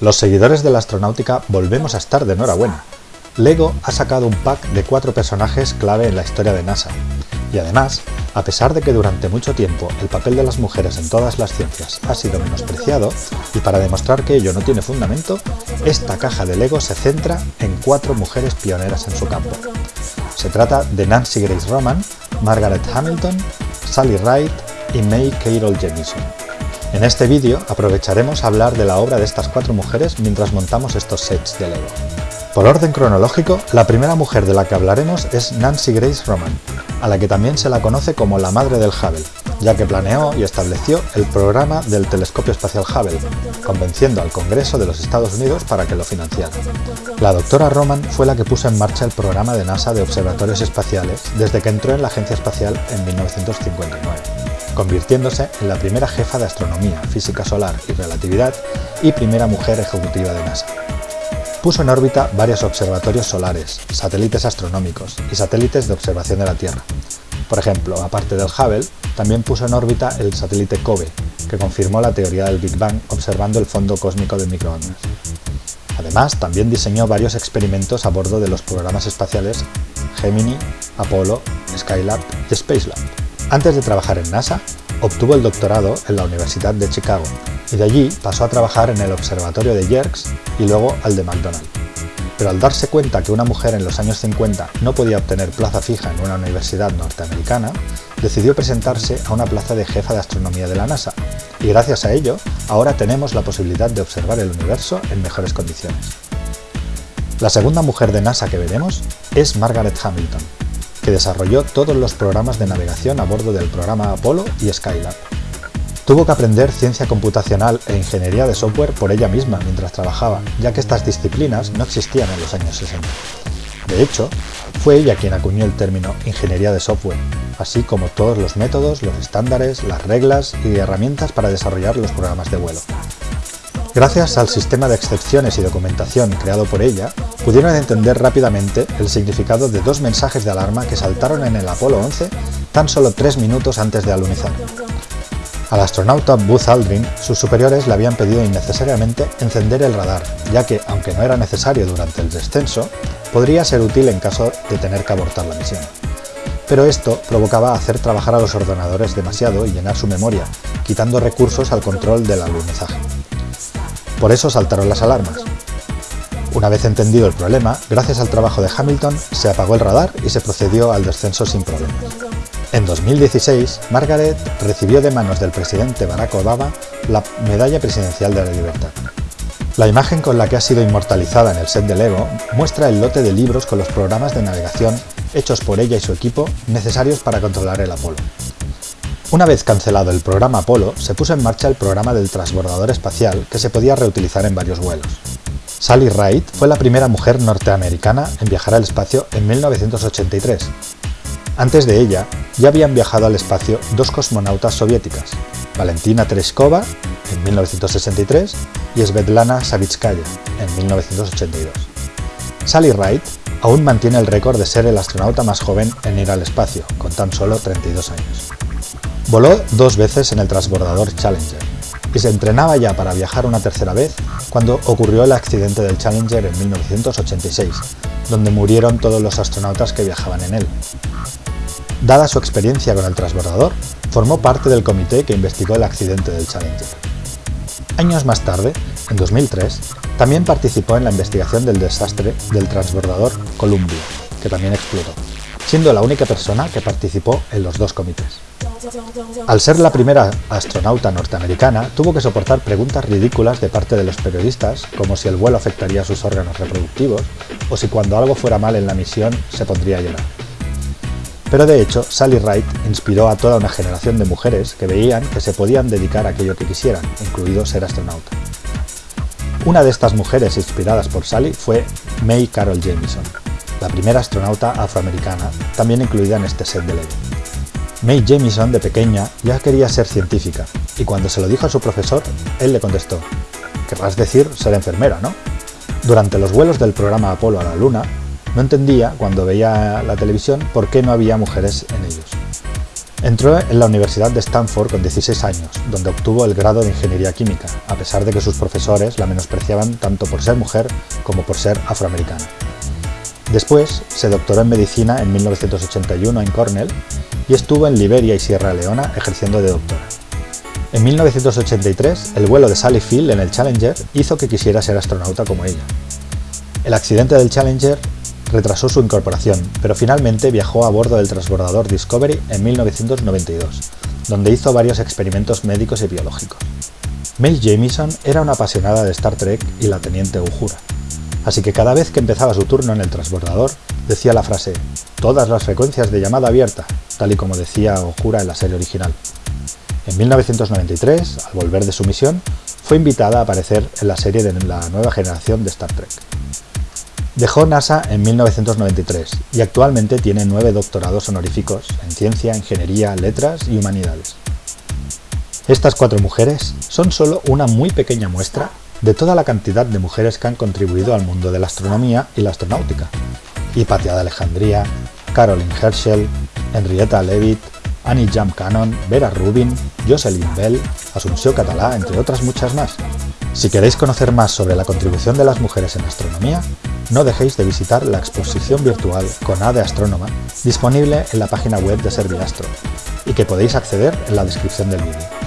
Los seguidores de la astronáutica volvemos a estar de enhorabuena. LEGO ha sacado un pack de cuatro personajes clave en la historia de NASA. Y además, a pesar de que durante mucho tiempo el papel de las mujeres en todas las ciencias ha sido menospreciado, y para demostrar que ello no tiene fundamento, esta caja de LEGO se centra en cuatro mujeres pioneras en su campo. Se trata de Nancy Grace Roman, Margaret Hamilton, Sally Ride y May Carol Jemison. En este vídeo aprovecharemos a hablar de la obra de estas cuatro mujeres mientras montamos estos sets de LEGO. Por orden cronológico, la primera mujer de la que hablaremos es Nancy Grace Roman, a la que también se la conoce como la madre del Hubble, ya que planeó y estableció el programa del telescopio espacial Hubble, convenciendo al Congreso de los Estados Unidos para que lo financiara. La doctora Roman fue la que puso en marcha el programa de NASA de observatorios espaciales desde que entró en la Agencia Espacial en 1959, convirtiéndose en la primera jefa de astronomía, física solar y relatividad y primera mujer ejecutiva de NASA puso en órbita varios observatorios solares, satélites astronómicos y satélites de observación de la Tierra. Por ejemplo, aparte del Hubble, también puso en órbita el satélite COBE, que confirmó la teoría del Big Bang observando el fondo cósmico de microondas. Además, también diseñó varios experimentos a bordo de los programas espaciales Gemini, Apollo, Skylab y Spacelab. Antes de trabajar en NASA, obtuvo el doctorado en la Universidad de Chicago y de allí pasó a trabajar en el observatorio de Yerkes y luego al de McDonald. Pero al darse cuenta que una mujer en los años 50 no podía obtener plaza fija en una universidad norteamericana, decidió presentarse a una plaza de jefa de astronomía de la NASA, y gracias a ello, ahora tenemos la posibilidad de observar el universo en mejores condiciones. La segunda mujer de NASA que veremos es Margaret Hamilton, que desarrolló todos los programas de navegación a bordo del programa Apollo y Skylab. Tuvo que aprender ciencia computacional e ingeniería de software por ella misma mientras trabajaba, ya que estas disciplinas no existían en los años 60. De hecho, fue ella quien acuñó el término ingeniería de software, así como todos los métodos, los estándares, las reglas y herramientas para desarrollar los programas de vuelo. Gracias al sistema de excepciones y documentación creado por ella, pudieron entender rápidamente el significado de dos mensajes de alarma que saltaron en el Apolo 11 tan solo tres minutos antes de alunizar. Al astronauta Buzz Aldrin, sus superiores le habían pedido innecesariamente encender el radar, ya que, aunque no era necesario durante el descenso, podría ser útil en caso de tener que abortar la misión. Pero esto provocaba hacer trabajar a los ordenadores demasiado y llenar su memoria, quitando recursos al control del alunizaje. Por eso saltaron las alarmas. Una vez entendido el problema, gracias al trabajo de Hamilton, se apagó el radar y se procedió al descenso sin problemas. En 2016, Margaret recibió de manos del presidente Barack Obama la Medalla Presidencial de la Libertad. La imagen con la que ha sido inmortalizada en el set de Lego muestra el lote de libros con los programas de navegación hechos por ella y su equipo necesarios para controlar el Apolo. Una vez cancelado el programa Apolo, se puso en marcha el programa del transbordador espacial que se podía reutilizar en varios vuelos. Sally Ride fue la primera mujer norteamericana en viajar al espacio en 1983 antes de ella, ya habían viajado al espacio dos cosmonautas soviéticas, Valentina Tereshkova en 1963 y Svetlana Savitskaya en 1982. Sally Ride aún mantiene el récord de ser el astronauta más joven en ir al espacio, con tan solo 32 años. Voló dos veces en el transbordador Challenger y se entrenaba ya para viajar una tercera vez cuando ocurrió el accidente del Challenger en 1986, donde murieron todos los astronautas que viajaban en él. Dada su experiencia con el transbordador, formó parte del comité que investigó el accidente del Challenger. Años más tarde, en 2003, también participó en la investigación del desastre del transbordador Columbia, que también explotó, siendo la única persona que participó en los dos comités. Al ser la primera astronauta norteamericana, tuvo que soportar preguntas ridículas de parte de los periodistas, como si el vuelo afectaría a sus órganos reproductivos, o si cuando algo fuera mal en la misión se pondría a llorar. Pero de hecho, Sally Wright inspiró a toda una generación de mujeres que veían que se podían dedicar a aquello que quisieran, incluido ser astronauta. Una de estas mujeres inspiradas por Sally fue May Carol Jamieson, la primera astronauta afroamericana, también incluida en este set de Lego. May Jamieson, de pequeña, ya quería ser científica, y cuando se lo dijo a su profesor, él le contestó, querrás decir ser enfermera, ¿no? Durante los vuelos del programa Apolo a la Luna, no entendía, cuando veía la televisión, por qué no había mujeres en ellos. Entró en la Universidad de Stanford con 16 años, donde obtuvo el grado de Ingeniería Química, a pesar de que sus profesores la menospreciaban tanto por ser mujer como por ser afroamericana. Después se doctoró en Medicina en 1981 en Cornell y estuvo en Liberia y Sierra Leona ejerciendo de doctora. En 1983, el vuelo de Sally Field en el Challenger hizo que quisiera ser astronauta como ella. El accidente del Challenger retrasó su incorporación, pero finalmente viajó a bordo del transbordador Discovery en 1992, donde hizo varios experimentos médicos y biológicos. Mae Jamieson era una apasionada de Star Trek y la teniente Uhura, así que cada vez que empezaba su turno en el transbordador, decía la frase «todas las frecuencias de llamada abierta», tal y como decía Uhura en la serie original. En 1993, al volver de su misión, fue invitada a aparecer en la serie de la nueva generación de Star Trek. Dejó NASA en 1993 y actualmente tiene nueve doctorados honoríficos en ciencia, ingeniería, letras y humanidades. Estas cuatro mujeres son solo una muy pequeña muestra de toda la cantidad de mujeres que han contribuido al mundo de la astronomía y la astronáutica. Hipatia de Alejandría, Caroline Herschel, Henrietta Leavitt, Annie Jam Cannon, Vera Rubin, Jocelyn Bell, Asunción Catalá, entre otras muchas más. Si queréis conocer más sobre la contribución de las mujeres en astronomía, no dejéis de visitar la exposición virtual con A de Astrónoma disponible en la página web de Serviastro y que podéis acceder en la descripción del vídeo.